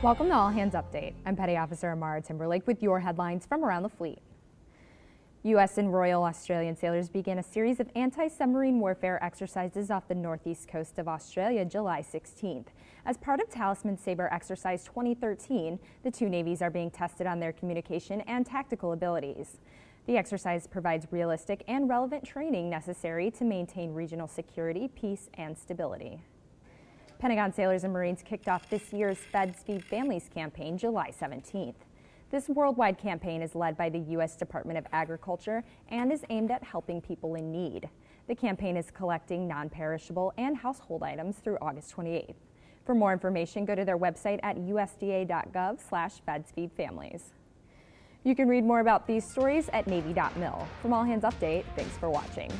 Welcome to All Hands Update. I'm Petty Officer Amara Timberlake with your headlines from around the fleet. U.S. and Royal Australian sailors began a series of anti-submarine warfare exercises off the northeast coast of Australia July 16th. As part of Talisman Sabre Exercise 2013, the two navies are being tested on their communication and tactical abilities. The exercise provides realistic and relevant training necessary to maintain regional security, peace, and stability. Pentagon Sailors and Marines kicked off this year's Feds Feed Families campaign July 17th. This worldwide campaign is led by the U.S. Department of Agriculture and is aimed at helping people in need. The campaign is collecting non-perishable and household items through August 28th. For more information, go to their website at usda.gov slash fedsfeedfamilies. You can read more about these stories at Navy.mil. From All Hands Update, thanks for watching.